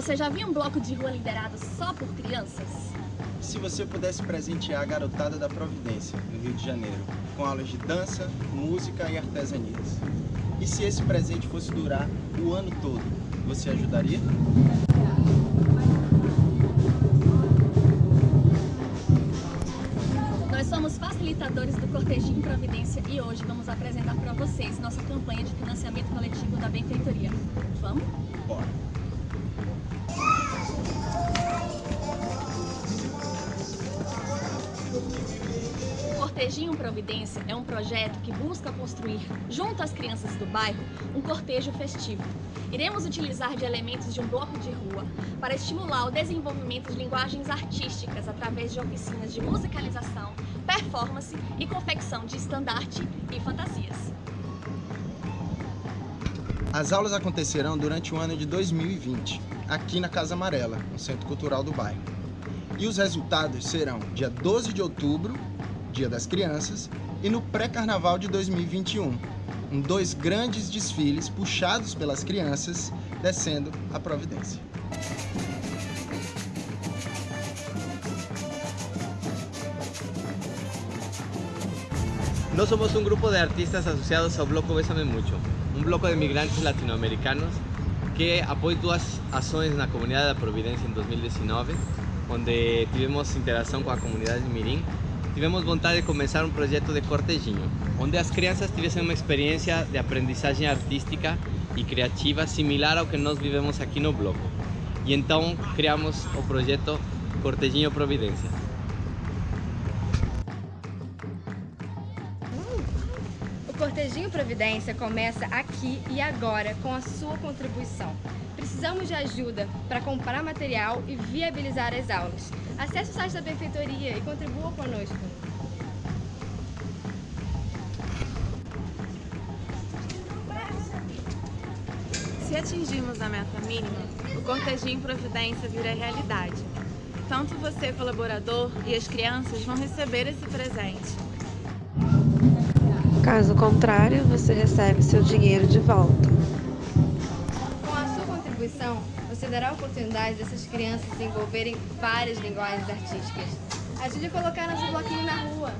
Você já viu um bloco de rua liderado só por crianças? Se você pudesse presentear a garotada da Providência, no Rio de Janeiro, com aulas de dança, música e artesanias. E se esse presente fosse durar o ano todo, você ajudaria? Nós somos facilitadores do Cortejinho Providência e hoje vamos apresentar para vocês nossa campanha de financiamento coletivo da Benfeitoria. Vamos? Bora! Cortejinho Providência é um projeto que busca construir, junto às crianças do bairro, um cortejo festivo. Iremos utilizar de elementos de um bloco de rua para estimular o desenvolvimento de linguagens artísticas através de oficinas de musicalização, performance e confecção de estandarte e fantasias. As aulas acontecerão durante o ano de 2020, aqui na Casa Amarela, no Centro Cultural do bairro. E os resultados serão dia 12 de outubro, Dia das Crianças, e no pré-carnaval de 2021, em dois grandes desfiles puxados pelas crianças, descendo a Providência. No somos un grupo de artistas asociados ao Bloco Bésame Mucho, un bloco de migrantes latinoamericanos que apoia duas ações na comunidade da Providência em 2019, onde tivemos interação com a comunidade de Mirim. Tivemos vontade de começar um projeto de cortejinho, onde as crianças tivessem uma experiência de aprendizagem artística e criativa similar ao que nós vivemos aqui no bloco. E então criamos o projeto Cortejinho Providência. Cortejinho Providência começa aqui e agora com a sua contribuição. Precisamos de ajuda para comprar material e viabilizar as aulas. Acesse o site da Benfeitoria e contribua conosco. Se atingirmos a meta mínima, o Cortejinho Providência vira realidade. Tanto você, colaborador, e as crianças vão receber esse presente. Caso contrário, você recebe seu dinheiro de volta. Com a sua contribuição, você dará a oportunidade dessas crianças desenvolverem várias linguagens artísticas. Ajude a colocar nosso bloquinho na rua.